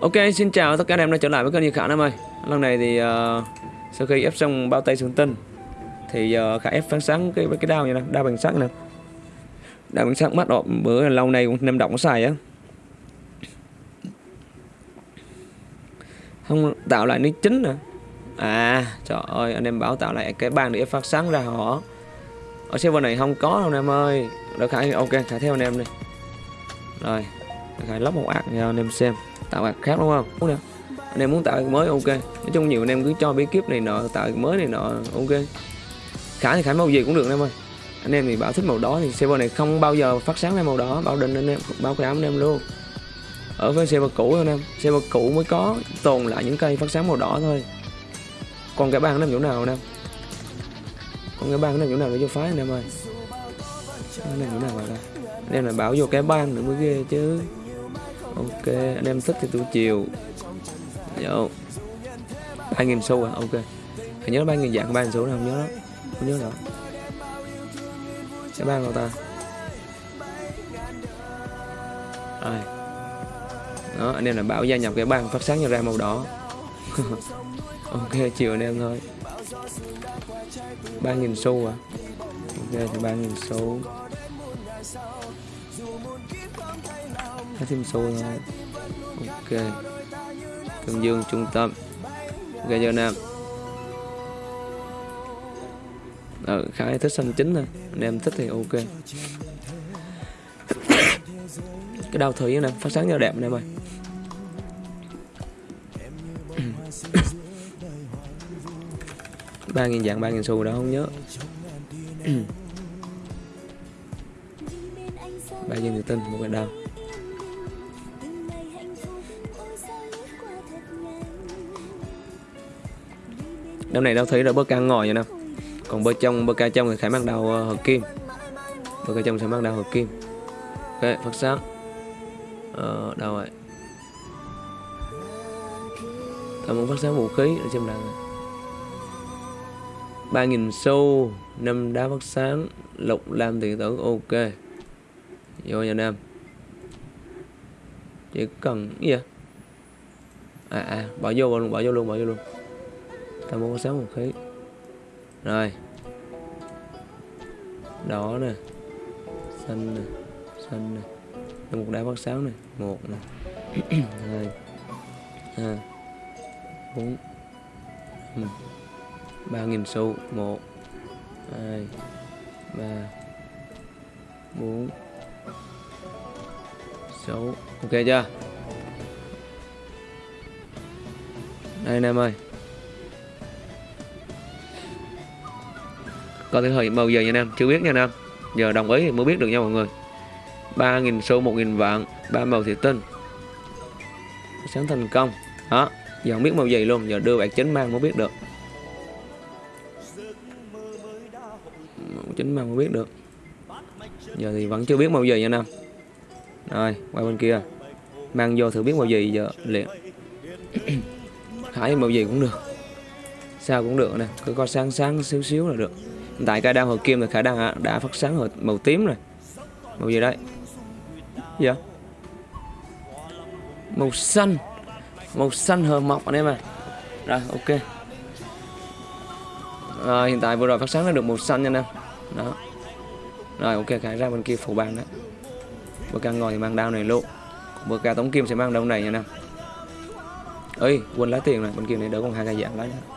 Ok, xin chào tất cả anh em đã trở lại với kênh Như Khả em ơi. Lần này thì uh, sau khi ép xong bao tay xuống tinh Thì uh, Khả ép phán sáng cái, cái đao như nè, đao bằng sắt nè. Đao bằng sắt mắt đỏ, bữa lâu nay cũng nem động có xài á. Không tạo lại nước chính nè. À, trời ơi, anh em bảo tạo lại cái bàn để ép phát sáng ra họ Ở server này không có đâu anh em ơi. Rồi Khả, ok, Khả theo anh em đi. Rồi, Khả lóc một ác cho anh em xem tạo ạc khác, đúng không? Đúng anh em muốn tạo ạc mới, ok. Nói chung nhiều anh em cứ cho bí kíp này nọ, tạo ạc mới này nọ, ok. Khả thì khả màu gì cũng được anh em ơi. Anh em thì bảo thích màu đỏ thì server này không bao giờ phát sáng ra màu đỏ, bảo định anh em, bảo cái anh em luôn. Ở với server cũ anh em. Server cũ mới có tồn lại những cây phát sáng màu đỏ thôi. Còn cái bang nó chỗ nào anh em? Còn cái bang nó chỗ nào để cho phái anh em ơi? Anh em chỗ nào vậy đây anh em là bảo vô cái bang nữa mới ghê chứ ok, anh em thích thì tôi chiều. Yo. ba nghìn xu à? Ok. Hãy nhớ ba nghìn dạng, ba nghìn xu nào không nhớ đó không nhớ rõ. Cái ban nào ta. Ai? đó, anh em là bảo gia nhập cái ban phát sáng ra màu đỏ. Ok, chiều anh em thôi. Ba nghìn xu à? Ok, thì ba nghìn xu. Hết thêm xu thôi Ok. Tương Dương trung tâm. Ok cho Nam. Ờ, khá thích xanh chính thôi. Anh em thích thì ok. Cái đau thử nè Phát sáng cho đẹp anh em ơi. Ba nghìn dạng ba nghìn xu đó không nhớ. Ba nghìn tự tin một cái đau. Năm này đâu thấy là bơ ca ngồi vậy nè. Còn bơ trong bơ ca trong thì khải mang đầu ờ, hợp kim. Bơ ca trong sẽ mang đầu hợp kim. Ok, phát sáng. Ờ đâu rồi? Ta muốn phát sáng vũ khí, để xem nào. Ba nghìn xu, năm đá phát sáng, lục lam điện tử, ok. Vô nhà nam. Chỉ cần gì à à bỏ vô luôn, bỏ vô luôn, bỏ vô luôn ta muốn có sáng một khí. Rồi. Đỏ nè. Xanh nè. Xanh nè. Một đá phát sáu nè. Một nè. Hai. Hai. Bốn. Ba nghìn xu. Một. Hai. Ba. Bốn. Sáu. Ok chưa? Đây anh em ơi. Coi thử thời bao giờ nha nam. Em chưa biết nha nam. Em giờ đồng ý thì mới biết được nha mọi người. 3.000 xu 1.000 vạn. Ba màu thị tinh sáng thành công. Đó giờ không biết màu gì luôn. Giờ đưa bạn chính mang mới biết được. Màu chính mang mới biết được. Giờ thì vẫn chưa biết màu gì nha nam. Rồi, qua bên kia. Mang vô thử biết màu gì giờ liền. Hải màu gì cũng được. Sao cũng được nè. Cứ coi sáng sáng xíu xíu là được tại cái đao hồi kim là khả năng đã phát sáng màu tím rồi. Màu gì đấy? Dạ màu xanh. Màu xanh hờ mọc anh em à rồi, ok. Rồi, hiện tại vừa rồi phát sáng nó được màu xanh nha anh em. Đó. Rồi, ok khải ra bên kia phủ bàn đó bơ ca ngồi thì mang đao này luôn. Bơ ca tống kim sẽ mang đao này nha anh em. Ơi quên lá tiền này bên kia này đỡ còn hai cái dạng lá nữa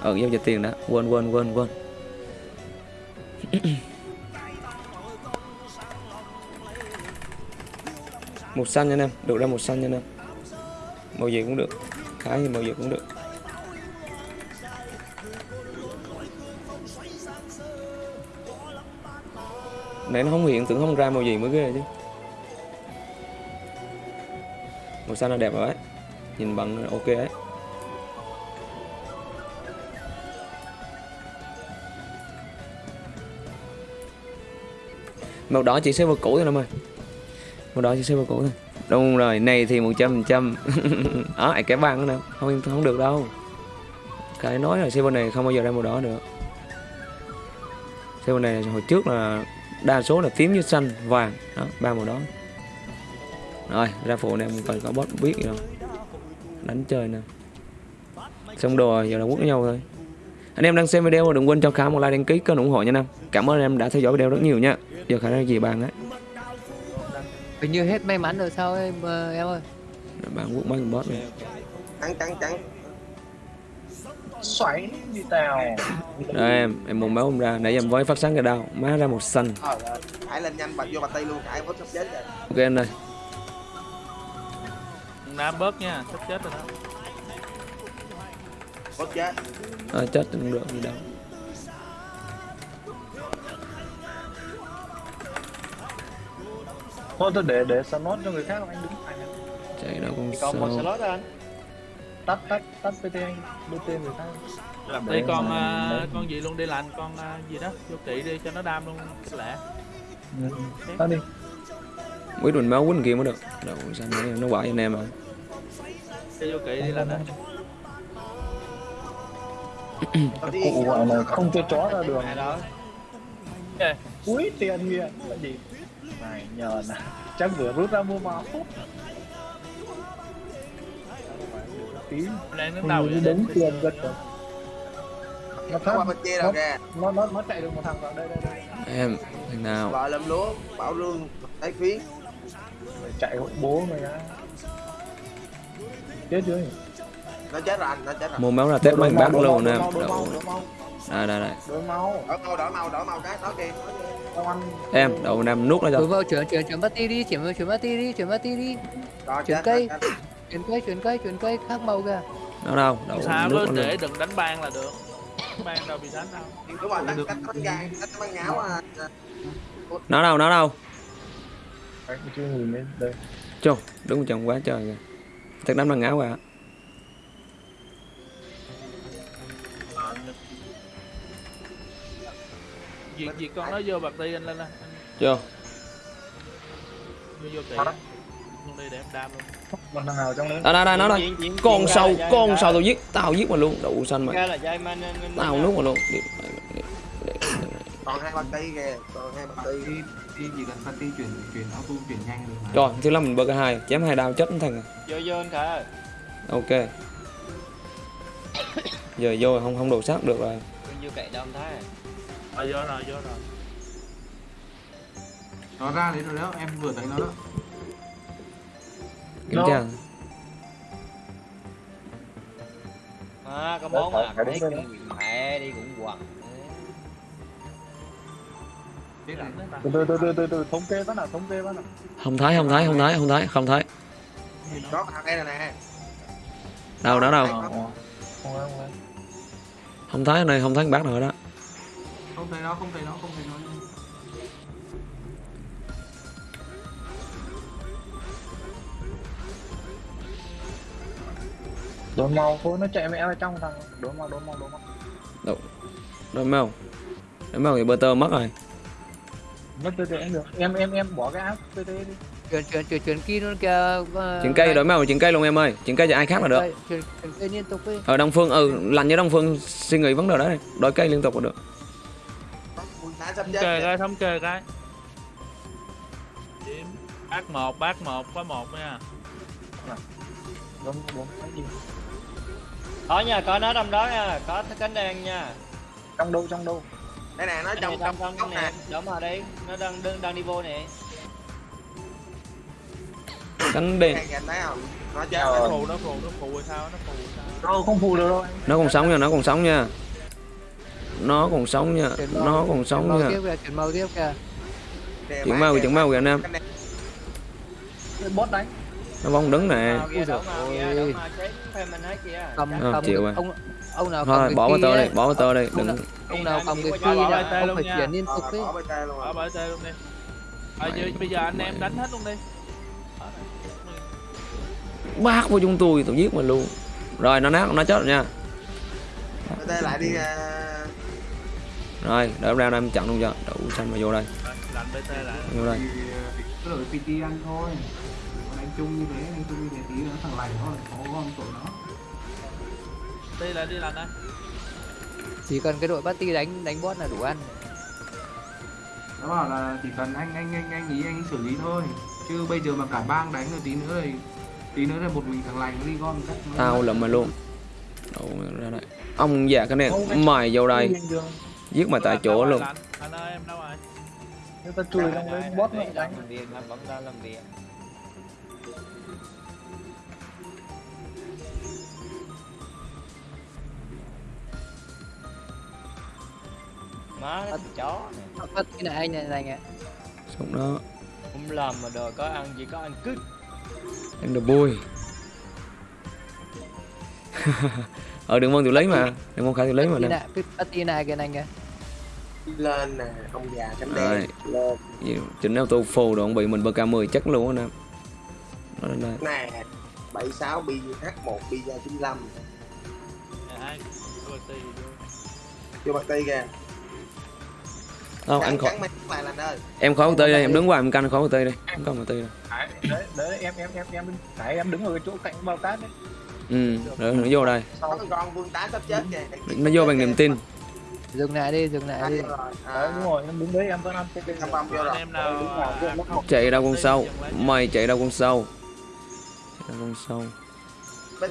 ở giao dịch tiền đó quên quên quên quên một xanh nha anh em, được ra một xanh nha anh em. Màu gì cũng được, khá thì màu gì cũng được. Nãy nó không hiện, tưởng không ra màu gì mới ghê chứ. Màu xanh nó đẹp rồi đấy Nhìn bằng ok đấy Màu đỏ chỉ server cũ thôi em ơi. Màu đỏ chỉ server cũ thôi. Đúng rồi, này thì 100% Đó, cái băng nữa Không không được đâu. Cái nói là server này không bao giờ ra màu đỏ được Server này hồi trước là đa số là tím với xanh vàng. Đó ba màu đó. Rồi ra phụ em không cần có bot biết gì đâu. Đánh chơi nè. Xong đồ rồi giờ là quất nhau thôi anh em đang xem video đừng quên cho khả một like đăng ký kênh ủng hộ nha nam. Cảm ơn anh em đã theo dõi video rất nhiều nha. Giờ khả năng gì bàn ấy Hình như hết may mắn rồi sao em ờ, em ơi? Bạn quất mấy con boss này trắng trắng trắng xoáy như tao Đây em, em muốn máu không ra, nãy giờ em với phát sáng cái đau, má ra một xanh. ờ cãi lên nhanh bật vô bạch tay luôn cãi vớt sắp chết rồi. Ok anh ơi, Nam bớt nha, sắp chết rồi đó. Chết à, chết không được gì đâu. thôi tôi để để slot cho người khác anh đứng anh Chạy đâu con còn một sâu. slot anh tắt tắt tắt pt anh bt người khác Làm đi con để- con gì luôn đi lành, con à, gì đó, vô kỵ đi cho nó đam luôn lẹ. Ừ, tắt đi Quyết mình máu quýnh kia mới được. Đâu sao nó, nó quậy anh em à. Cho vô kỵ đi lành á. Cụ gọi là không cho chó ra đường. Cuối tiền kìa. Là gì? Này nhờ nè. Chắc vừa rút ra mua máu tí. Đang đứng tiền giật rồi nó qua phát bên kia rồi kìa. nó nó nó chạy được một thằng vào đây đây đây. Em, thằng nào. vợ lâm lúa bảo rương thấy Mày chạy hộ bố mày á. Chết chưa nó chết rồi anh nó chết rồi Mua máu ra test mấy bác luôn Đâu. mau Đây đây đây. đổi mau đổi mau đổi mau đổi mau cái đó kìa Em, đậu anh em nuốt nó cho. vào chuyển chuyển chuyển party đi chuyển chuyển party đi chuyển party đi rồi Chuyển cây. chuyển cây chuyển cây chuyển cây khác màu kìa Nó đâu, đậu Sao nó để đừng đánh ban là được. Ban đâu bị đánh đâu. đúng rồi tắt tắt bánh gai tắt bánh ngáo à Nó đâu, nó đâu. chưa nhìn đây Chô, đứng chồng quá trời kìa. Chắc đánh bằng áo à. Việc việc con nó vô bạc đi anh lên lên. Chô, Vô vô á. Luôn đi để em đam luôn. thằng nào trong đấy đây đây đây nó đây. Con sâu, con sâu tao giết, tao giết mà luôn. Đậu xanh mày. Tao nuốt mà luôn. Đi- đi- đi- đi- còn hai bạc tay kìa còn hai bạc đi đi chỉ cần party chuyển chuyển auto chuyển nhanh được mà Rồi, thứ lắm mình bơ cái hai, chém hai đao chết thằng vô vô anh khả ơi Ok. Giờ vô không không đồ sát được rồi. Con vô cậy anh thái Rồi vô rồi, vô rồi. nó ra đấy rồi đó em vừa thấy nó đó Nó- tra. à có món mà thấy mẹ đi cũng mà. từ từ từ từ từ từ thống kê bắt nào thống kê bắt nào Không thấy, không thấy, không thấy, không thấy, không thấy. đó thằng đây nè Đâu đó đâu. Ờ, không không thấy này, không thấy bác nào đó. Không thấy nó không thấy nó không thấy nó đổi màu thôi nó chạy mẹ vào trong thằng đổi màu đổi màu đổi màu Rồi mấy không? Mấy không thì bơ tơ mất rồi. mất pt cũng được em em em bỏ cái app pt đi chuyển chuyển chuyển chuyển kia luôn kìa ờ, Chuyện cây đổi máu chuyện cây luôn em ơi. Chuyện cây cho ai khác là được. Đây, chuyển chuyển cây liên tục đi Ở Đông Phương ừ, lành như Đông Phương suy nghĩ vấn đề đó này. Đổi cây liên tục là được. Sắp Thống chết kê cái, thống kê cái. Điểm. Bác một, bác một, có một nha. đúng đúng gì có nha có nó trong đó nha có cái cánh đen nha trong đâu trong đâu đây nè nó trong này trong trong trong nè đúng rồi đây nó đang đang, đang đi vô nè Cánh đen. Thấy không nó chết. Nó phù, nó phù, nó phù hay sao, nó phù hay sao. đâu không phụ được đâu Nó còn sống nha, nó còn sống nha. Nó còn sống nha, chuyển màu- nó còn chuyển sống màu nha. tiếp kìa chuyển màu tiếp kìa anh em. Cái này Cái bot đánh Nó bóng đứng nè. màu màu màu kìa cầm Ờ, cầm chịu cái- rồi. ông ông nào cầm Thôi cái bỏ ấy, đi, bỏ vào tơ đi, đừng ông nào cầm cái Bỏ kia bỏ là tay ông luôn phải nha. chuyển liên tục ấy bỏ bên tay luôn đi. Bây giờ anh em đánh hết luôn đi. bác vô chúng tôi, tôi giết mà luôn. Rồi nó nát, nó chết rồi nha. lại đi Rồi, đợi ra đây em chặn luôn cho. Đậu xanh mà vô đây, vô đây. thì cứ đổi pt ăn thôi còn đánh chung như thế đánh chung như thế tí nữa thằng lành nó lại có gom tội nó Đi lại đi lạnh đây. chỉ cần cái đội party đánh đánh boss là đủ ăn nó bảo là chỉ cần anh anh anh anh ý anh xử lý thôi chứ bây giờ mà cả bang đánh rồi tí nữa thì tí nữa là một mình thằng lành nó đi gom tao lụm mày luôn Đậu ra đây ông già cái này mày vô đây. Giết mày tại chỗ luôn. Anh, anh ơi em đâu rồi Nếu ta chui trong đấy bot nó đánh. Làm việc làm vẫn đang làm việc má nó chó này. Cái này anh này này nghe. xong đó. Không làm mà đòi có ăn chỉ có ăn cứt. Em được vui ờ đừng mong tự lấy mà. Đừng mong khai tự lấy mà Cái nè. này, cái cái này cái này nghe. Lên nè ông già cánh đen lên. Chỉnh auto full rồi ông bị mình bk 10 chắc luôn á nè. Đây nè 76 bi H1 bi ra 95 Dạ, ai Tôi tì vô. bạc ti kìa. Không anh khỏi em khỏi tê đây em đứng ngoài em canh khỏi tê đây không cần tê đâu Đấy, đấy, đấy em em em em đấy em đứng ở cái chỗ cạnh bao cát đấy. Ừ rồi nó vô đây. Con vương tá sắp chết kìa. Nó vô bằng niềm tin Dừng lại đi, dừng lại đi. đấy À, đúng rồi em đứng đấy em vẫn ăn cái Em băm vô rồi. Anh chạy đâu con sâu mày chạy đâu con sâu chạy đâu con sâu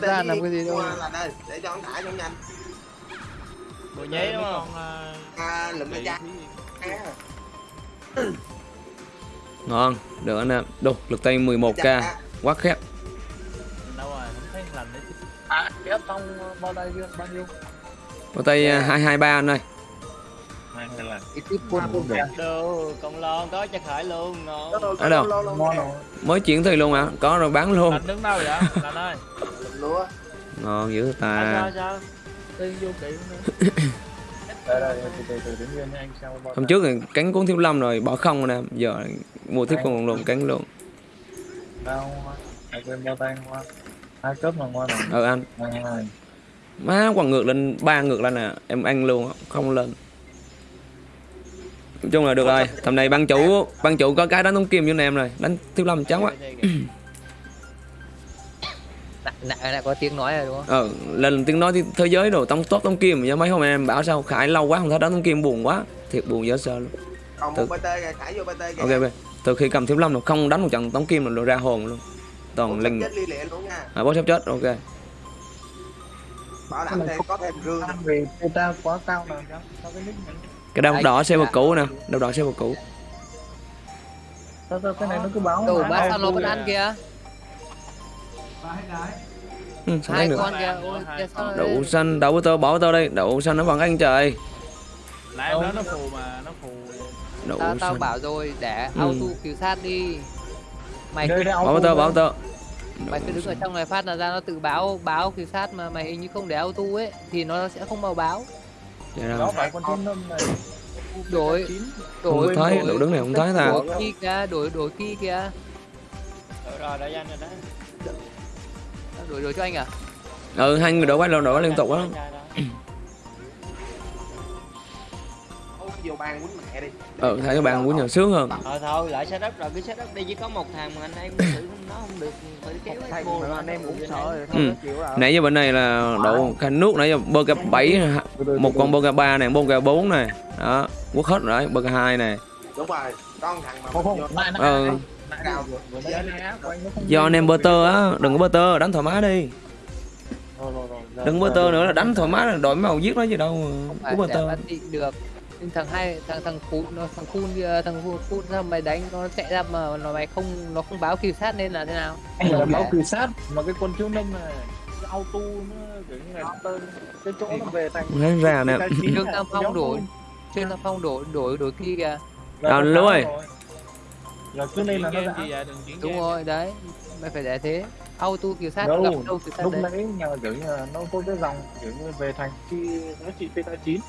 Ra đi, làm cái gì đâu. mua là đây để cho ông thả cho nhanh. Bộ nháy đúng không? à, à, lụm cái tì cha thì- à, ngon được anh em. Đồ lực tay 11k cha. quá khép. Đâu rồi không thấy lành đấy à ép xong bao đây kia bao nhiêu có tay à, 223 anh ơi. Này này là Cái tiếp quân quân đẹp đồ còn lon có cho khải luôn Ở đâu? Nè. rồi mới chuyển thì luôn hả? Có rồi bán luôn. Lành đứng đâu vậy lành ơi? Lúa. Ngon dữ à. ta sao sao? Tiên vô kỹ nữa đây đây từ từ từ đứng yên nha anh xem bao hôm trước thì cánh cuốn thiếu lâm rồi bỏ không anh em giờ mua tiếp con luôn cánh luôn. Đâu, anh quên bao tay hoa. Hai cấp mà ngon rồi. Ờ anh má quằn ngược lên ba ngược lên nè em ăn luôn không lên. Nói chung là được rồi tầm này ban chủ ban chủ có cái đánh tống kim cho anh em rồi đánh thiếu lâm chán quá. Nãy nãy có tiếng nói rồi đúng không? ờ lần tiếng nói thì thế giới rồi tống tốt tống kim nhưng mấy hôm em bảo sao khải lâu quá không thấy đánh tống kim buồn quá thiệt buồn dễ sợ luôn. Còn Từ- một BT kìa thả vô BT kìa. Ok ok từ khi cầm thiếu lâm rồi không đánh một trận tống kim rồi ra hồn luôn. Toàn linh chết li lịa luôn nha. À, bó sắp chết ok bảo đảm thêm có thêm ăn về beta quá cao sao cái Anh- đỏ xe vào cũ nè. Đau đỏ xe vào cũ sao sao cái này nó cứ báo mà. bác ai sao nó vẫn ăn kìa. ba hết đấy ừ, sao Hai đánh được con kìa. Ôi, kìa sao nó đậu xanh đậu tơ bỏ tơ đây đậu xanh nó bằng anh trời. Lại em nói nó phù mà nó phù. Đậu tao tao bảo rồi để Ừ. auto cứu sát đi. Mày Đây, đây, bỏ auto mày cứ đứng ở trong này phát là ra nó tự báo báo cứu sát mà mày hình như không để auto ấy thì nó sẽ không báo Dạ đó đâu phải con thiên lâm này? Đổi không đổi thấy đổi đậu đứng này không thấy ta. đổi kia kìa đổi đổi kia kìa. Rồi rồi đã danh rồi đó. Đổi đổi cho anh à? Ừ hai người đổ quay lên đổ liên tục á vô bàn quýnh mẹ đi. Ừ thấy các bạn muốn nhờ sướng hơn. Thôi thôi lại setup rồi cứ setup đi chỉ có một thằng mà anh em thử nó không được phải kéo vô anh em cũng sợ ừ. nãy giờ bên này là đậu khanh nước nãy giờ bơ cà bảy một con bơ cà ba này bơ cà bốn này. Đó quất hết rồi bơ cà hai này. Đúng rồi con thằng mà không vô không ừ. do anh em bơ tơ á đừng có bơ tơ đánh thoải mái đi. Rồi rồi rồi đừng bơ tơ nữa là đánh thoải mái là đổi màu giết nó gì đâu phải bơ tơ. được nhưng thằng hai thằng thằng phun nó thằng phun kia thằng phun phun sao mày đánh nó chạy ra mà nó mày không nó không báo cứu sát nên là thế nào? Anh là báo cử sát mà cái con thiếu lâm này auto nó kiểu như là tơ cái chỗ nó về thành thấy ra nè. trương tam phong đổi trương tam phong đổi đổi đổi kia kìa. À, Lưu ơi. là cứ nên là nó đã chuyển đúng rồi đấy. Mày phải để thế. Auto cứu sát Đâu, sát lúc nãy nhờ kiểu như là nó có cái dòng kiểu như về thành khi giá trị peta 9